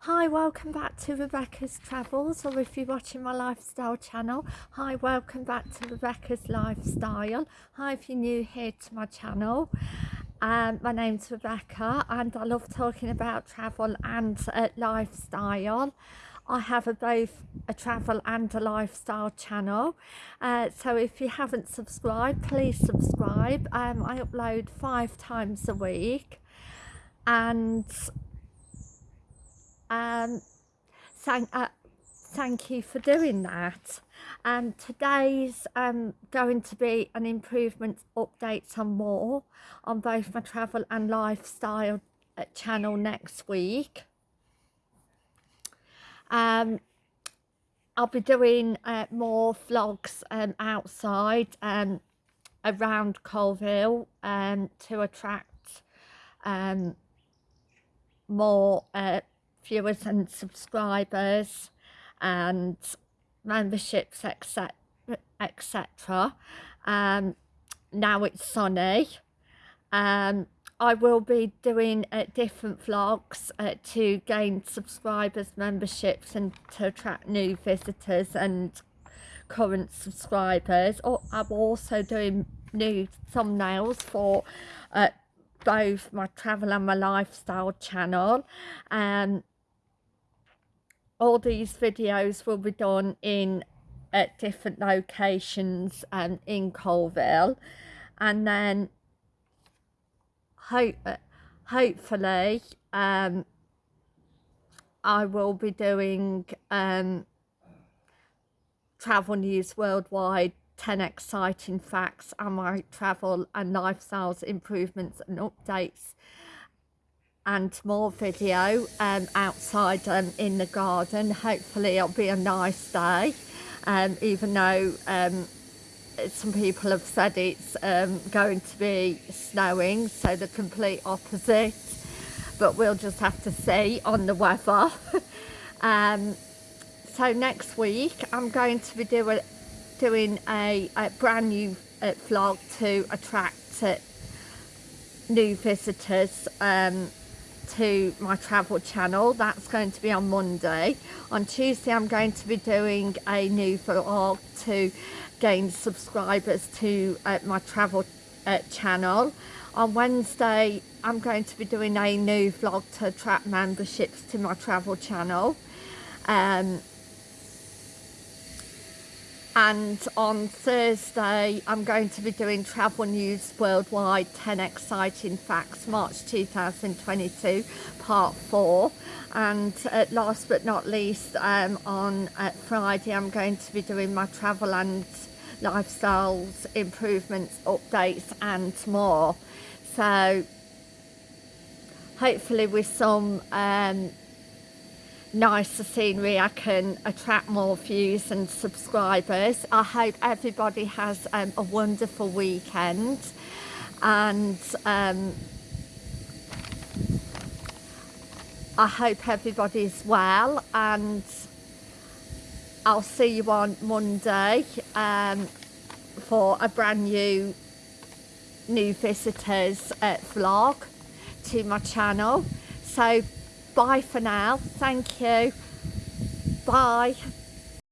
Hi, welcome back to Rebecca's Travels, or if you're watching my lifestyle channel, hi, welcome back to Rebecca's Lifestyle. Hi, if you're new here to my channel. Um, my name's Rebecca and I love talking about travel and uh, lifestyle. I have a, both a travel and a lifestyle channel. Uh, so if you haven't subscribed, please subscribe. Um, I upload five times a week and um, thank, uh, thank you for doing that. And um, today's um, going to be an improvement update on more on both my travel and lifestyle uh, channel next week. Um, I'll be doing uh, more vlogs um, outside um, around Coalville um, to attract um, more uh, viewers and subscribers and memberships etc etc um now it's sunny. Um I will be doing uh, different vlogs uh, to gain subscribers memberships and to attract new visitors and current subscribers. Or I'm also doing new thumbnails for uh, both my travel and my lifestyle channel. Um all these videos will be done in at different locations and um, in Coalville and then hope hopefully um, I will be doing um, travel news worldwide 10 exciting facts and my travel and lifestyles improvements and updates and more video um, outside um, in the garden. Hopefully it'll be a nice day, um, even though um, some people have said it's um, going to be snowing, so the complete opposite. But we'll just have to see on the weather. Um, so next week I'm going to be do doing a, a brand new uh, vlog to attract uh, new visitors um, to my travel channel. That's going to be on Monday. On Tuesday I'm going to be doing a new vlog to gain subscribers to uh, my travel uh, channel. On Wednesday I'm going to be doing a new vlog to attract memberships to my travel channel. Um, and on Thursday I'm going to be doing travel news worldwide 10 exciting facts March 2022 part 4 and uh, last but not least um, on uh, Friday I'm going to be doing my travel and lifestyles improvements updates and more. So hopefully with some um, nicer scenery I can attract more views and subscribers. I hope everybody has um, a wonderful weekend. And um, I hope everybody's well and I'll see you on Monday um, for a brand new new visitors uh, vlog to my channel. So bye for now. Thank you. Bye